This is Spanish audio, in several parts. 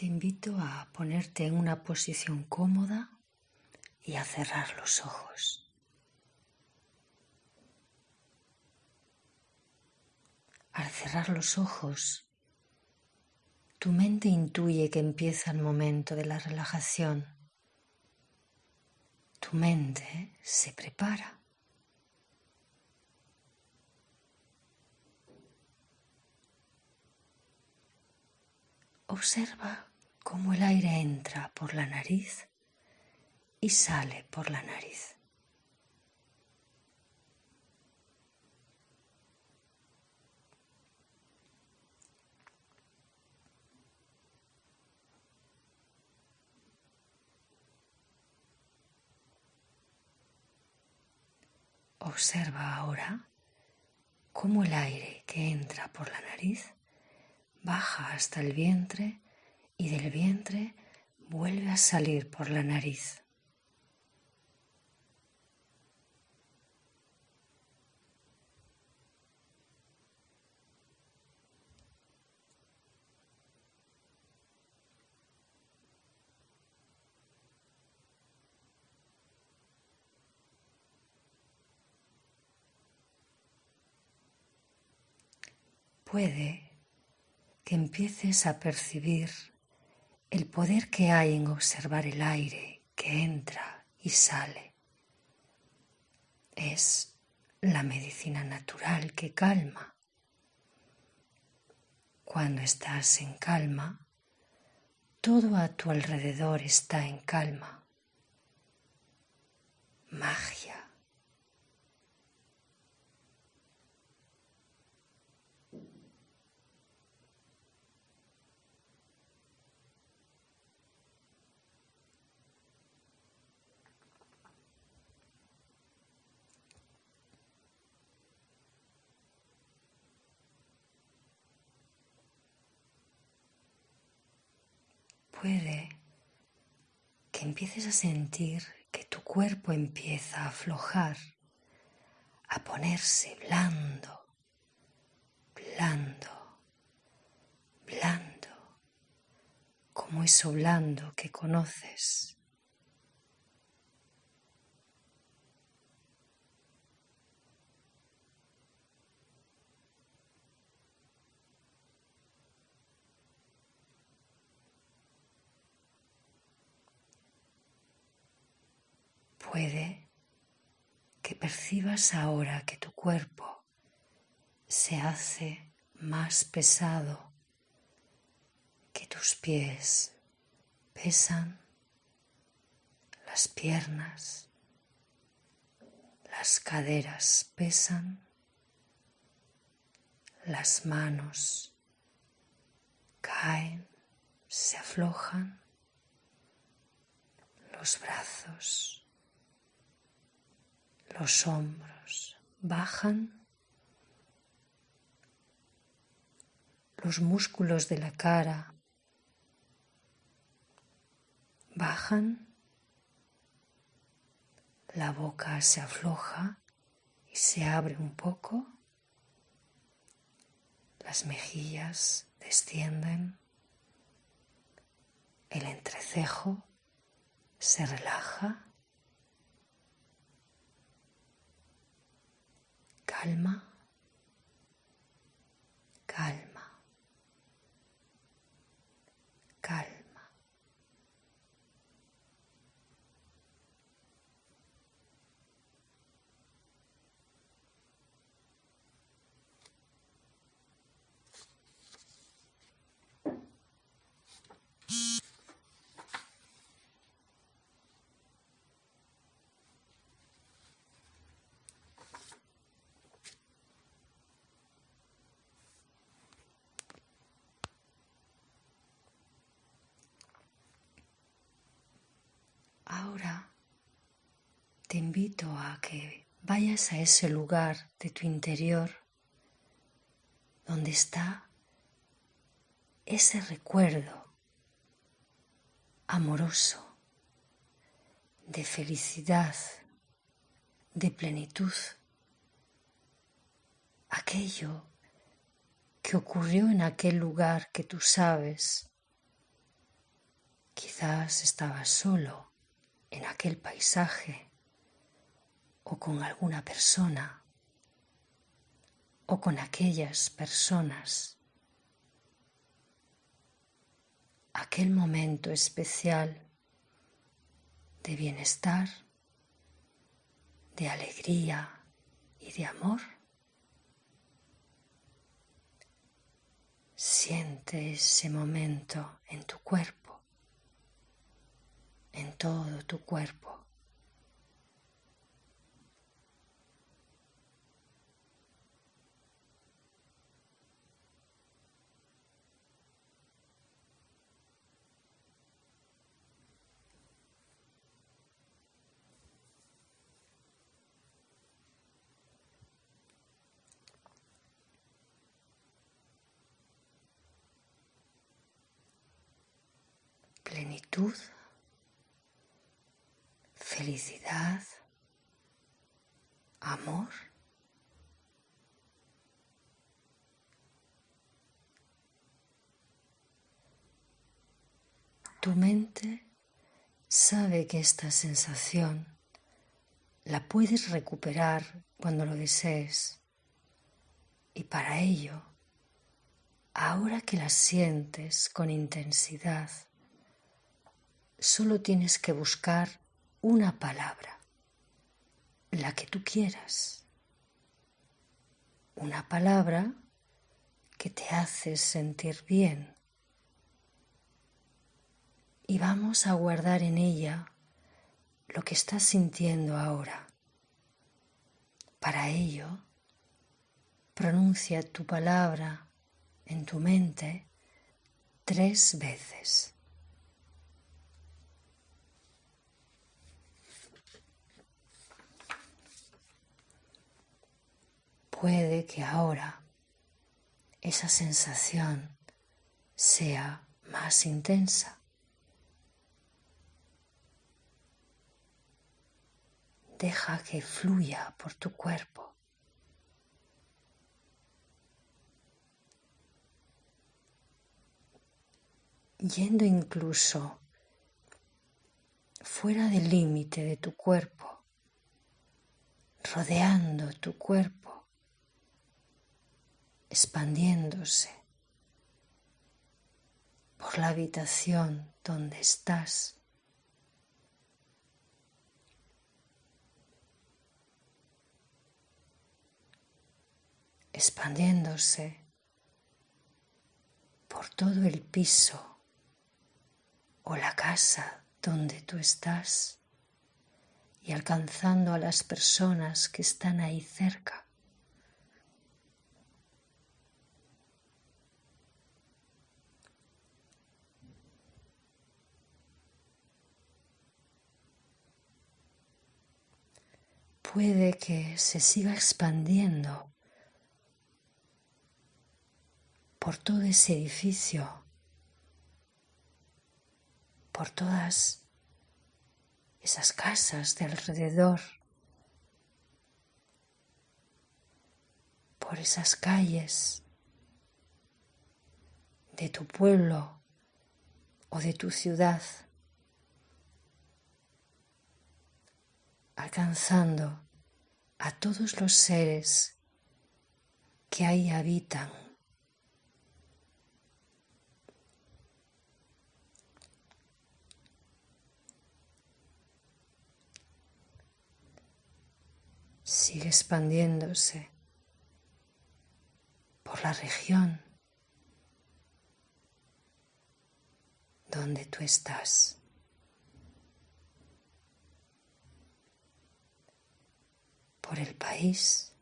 te invito a ponerte en una posición cómoda y a cerrar los ojos. Al cerrar los ojos, tu mente intuye que empieza el momento de la relajación. Tu mente se prepara. Observa cómo el aire entra por la nariz y sale por la nariz. Observa ahora cómo el aire que entra por la nariz baja hasta el vientre y del vientre vuelve a salir por la nariz. Puede que empieces a percibir el poder que hay en observar el aire que entra y sale. Es la medicina natural que calma. Cuando estás en calma, todo a tu alrededor está en calma. Magia. Puede que empieces a sentir que tu cuerpo empieza a aflojar, a ponerse blando, blando, blando, como eso blando que conoces. Que percibas ahora que tu cuerpo se hace más pesado, que tus pies pesan, las piernas, las caderas pesan, las manos caen, se aflojan, los brazos los hombros bajan, los músculos de la cara bajan, la boca se afloja y se abre un poco, las mejillas descienden, el entrecejo se relaja calma, Ahora te invito a que vayas a ese lugar de tu interior donde está ese recuerdo amoroso de felicidad, de plenitud, aquello que ocurrió en aquel lugar que tú sabes Quizás estabas solo en aquel paisaje o con alguna persona o con aquellas personas. Aquel momento especial de bienestar, de alegría y de amor. Siente ese momento en tu cuerpo, en todo tu cuerpo. plenitud, felicidad, amor. Tu mente sabe que esta sensación la puedes recuperar cuando lo desees y para ello, ahora que la sientes con intensidad, solo tienes que buscar una palabra, la que tú quieras. Una palabra que te hace sentir bien. Y vamos a guardar en ella lo que estás sintiendo ahora. Para ello, pronuncia tu palabra en tu mente tres veces. Puede que ahora esa sensación sea más intensa. Deja que fluya por tu cuerpo. Yendo incluso fuera del límite de tu cuerpo, rodeando tu cuerpo expandiéndose por la habitación donde estás. expandiéndose por todo el piso o la casa donde tú estás y alcanzando a las personas que están ahí cerca. Puede que se siga expandiendo por todo ese edificio, por todas esas casas de alrededor, por esas calles de tu pueblo o de tu ciudad. Alcanzando a todos los seres que ahí habitan. Sigue expandiéndose por la región donde tú estás. Por el país,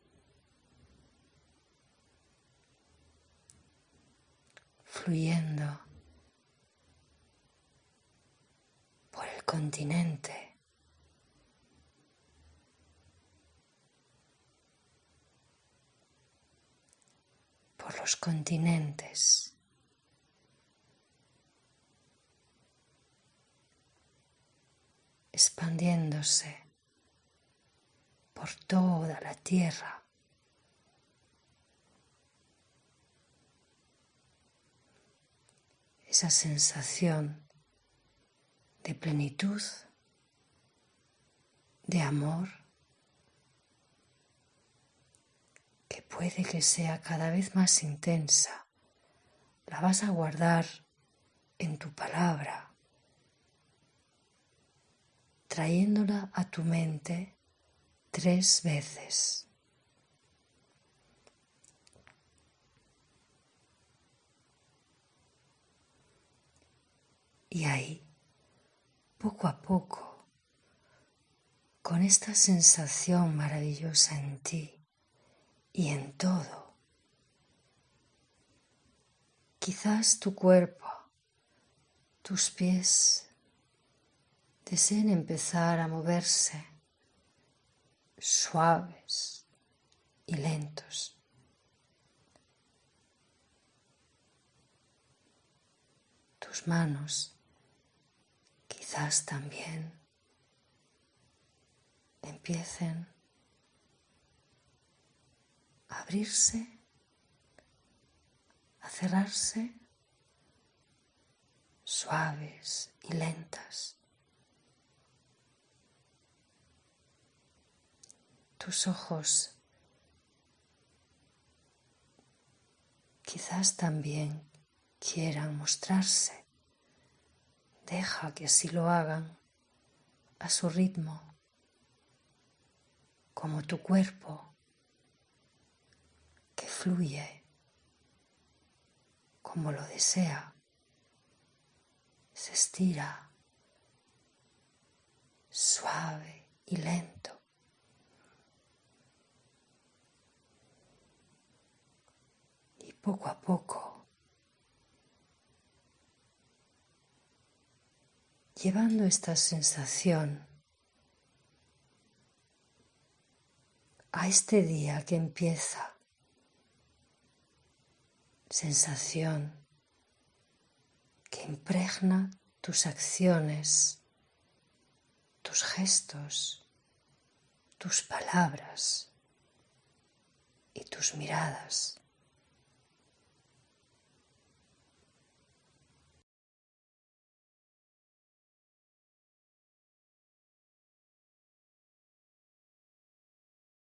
fluyendo por el continente. por los continentes. expandiéndose por toda la tierra. Esa sensación de plenitud, de amor, que puede que sea cada vez más intensa. La vas a guardar en tu palabra, trayéndola a tu mente tres veces. Y ahí, poco a poco, con esta sensación maravillosa en ti y en todo, quizás tu cuerpo, tus pies deseen empezar a moverse suaves y lentos. Tus manos quizás también empiecen a abrirse, a cerrarse suaves y lentas. Tus ojos. Quizás también quieran mostrarse. Deja que así lo hagan a su ritmo, como tu cuerpo que fluye como lo desea, se estira suave y lento. Y poco a poco llevando esta sensación a este día que empieza, sensación que impregna tus acciones, tus gestos, tus palabras y tus miradas.